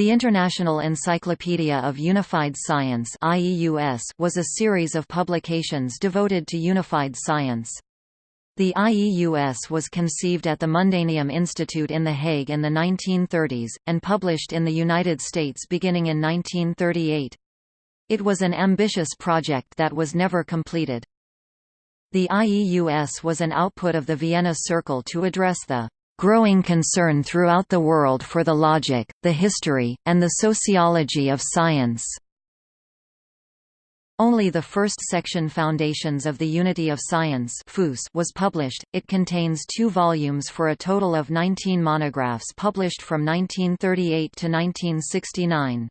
The International Encyclopedia of Unified Science was a series of publications devoted to unified science. The IEUS was conceived at the Mundaneum Institute in The Hague in the 1930s, and published in the United States beginning in 1938. It was an ambitious project that was never completed. The IEUS was an output of the Vienna Circle to address the growing concern throughout the world for the logic, the history, and the sociology of science. Only the first section Foundations of the Unity of Science was published, it contains two volumes for a total of 19 monographs published from 1938 to 1969.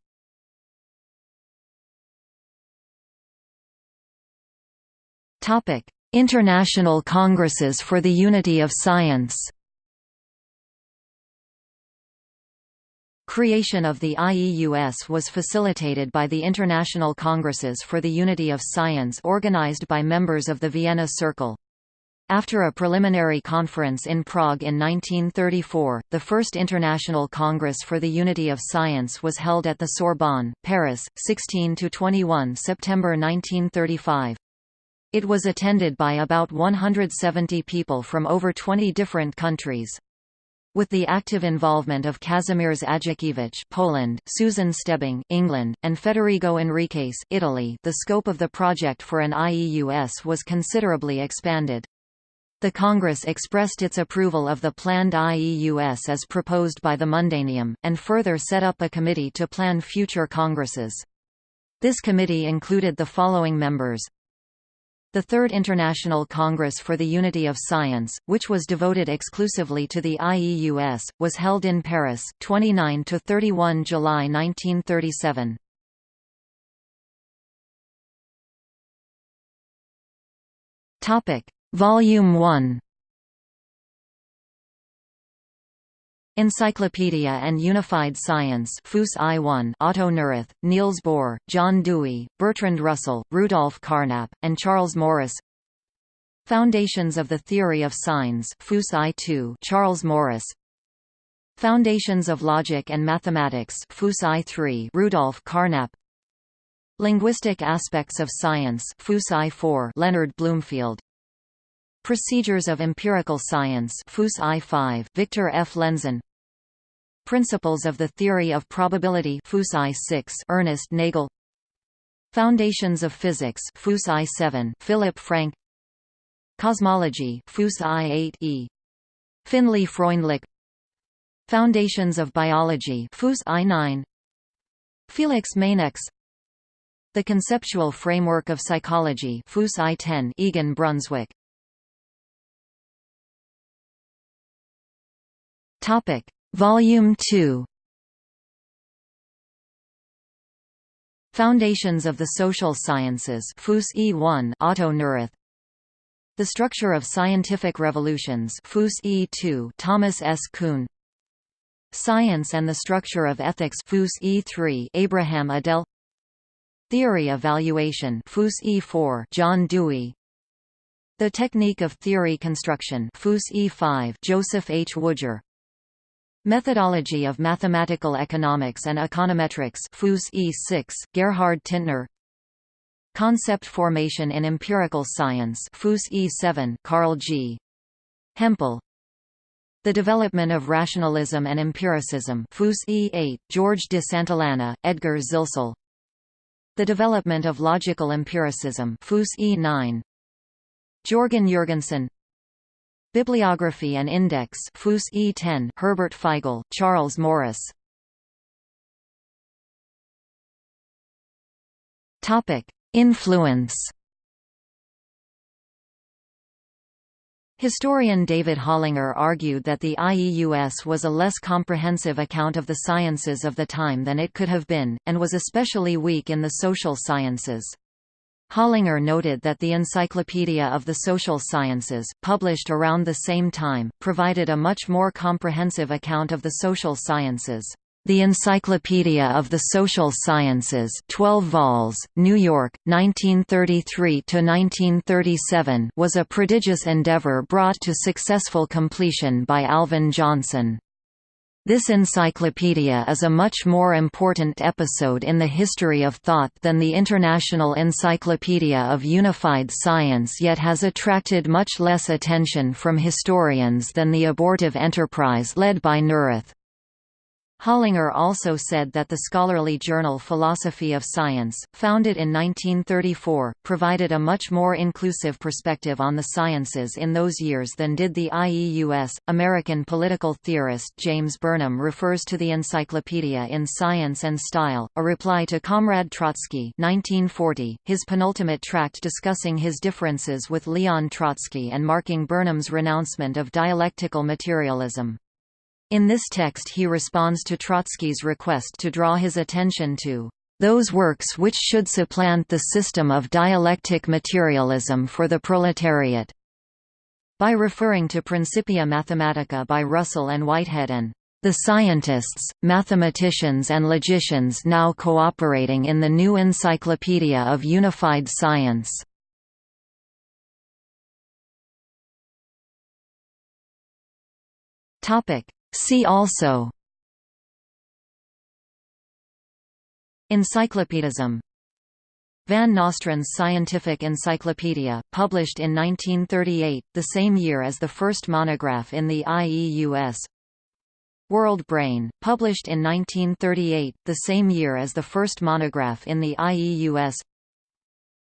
International Congresses for the Unity of Science Creation of the IEUS was facilitated by the International Congresses for the Unity of Science organized by members of the Vienna Circle. After a preliminary conference in Prague in 1934, the First International Congress for the Unity of Science was held at the Sorbonne, Paris, 16–21 September 1935. It was attended by about 170 people from over 20 different countries. With the active involvement of Kazimierz Ajdukiewicz Poland, Susan Stebbing England, and Federico Enriques Italy, the scope of the project for an IEUS was considerably expanded. The Congress expressed its approval of the planned IEUS as proposed by the Mundaneum, and further set up a committee to plan future congresses. This committee included the following members the Third International Congress for the Unity of Science, which was devoted exclusively to the IEUS, was held in Paris 29 to 31 July 1937. Topic: Volume 1 Encyclopedia and Unified Science Fus I1 Otto Neurath, Niels Bohr, John Dewey, Bertrand Russell, Rudolf Carnap, and Charles Morris. Foundations of the Theory of Signs Fus I2 Charles Morris. Foundations of Logic and Mathematics Fus I3 Rudolf Carnap. Linguistic Aspects of Science Fus I4 Leonard Bloomfield. Procedures of Empirical Science Fus I5 Victor F. Lenzen Principles of the Theory of Probability Fus I6 Ernest Nagel. Foundations of Physics Fus I7 Philip Frank. Cosmology Fus I8e Finlay Freundlich. Foundations of Biology Fus I9 Felix Mainx The Conceptual Framework of Psychology Fus I10 Egon Brunswik. Topic Volume 2 Foundations of the Social Sciences Fus E1 Otto Neurath. The Structure of Scientific Revolutions Fus E2 Thomas S. Kuhn. Science and the Structure of Ethics Fus E3 Abraham Edel. Theory of Valuation Fus E4 John Dewey. The Technique of Theory Construction Fus E5 Joseph H. Woodger Methodology of Mathematical Economics and Econometrics FUS E6, Gerhard Tintner. Concept Formation in Empirical Science FUS E7, Carl G. Hempel. The Development of Rationalism and Empiricism FUS E8, George de Santillana, Edgar Zilsel. The Development of Logical Empiricism FUS E9 Jörgen Jürgensen Bibliography and Index Fus E10 Herbert Feigl, Charles Morris Topic Influence Historian David Hollinger argued that the IEUS was a less comprehensive account of the sciences of the time than it could have been, and was especially weak in the social sciences. Hollinger noted that the Encyclopedia of the Social Sciences, published around the same time, provided a much more comprehensive account of the social sciences. The Encyclopedia of the Social Sciences 12 vols, New York, 1933–1937 was a prodigious endeavor brought to successful completion by Alvin Johnson. This encyclopedia is a much more important episode in the history of thought than the International Encyclopedia of Unified Science yet has attracted much less attention from historians than the abortive enterprise led by Neurath. Hollinger also said that the scholarly journal Philosophy of Science, founded in 1934, provided a much more inclusive perspective on the sciences in those years than did the IEUS. American political theorist James Burnham refers to the encyclopedia in Science and Style, a reply to Comrade Trotsky 1940, his penultimate tract discussing his differences with Leon Trotsky and marking Burnham's renouncement of dialectical materialism. In this text he responds to Trotsky's request to draw his attention to those works which should supplant the system of dialectic materialism for the proletariat. By referring to Principia Mathematica by Russell and Whitehead and the scientists, mathematicians and logicians now cooperating in the new Encyclopedia of Unified Science. Topic: See also Encyclopedism. Van Nostrand's Scientific Encyclopedia, published in 1938, the same year as the first monograph in the IEUS World Brain, published in 1938, the same year as the first monograph in the IEUS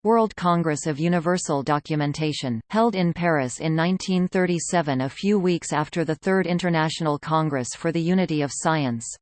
World Congress of Universal Documentation, held in Paris in 1937 a few weeks after the Third International Congress for the Unity of Science.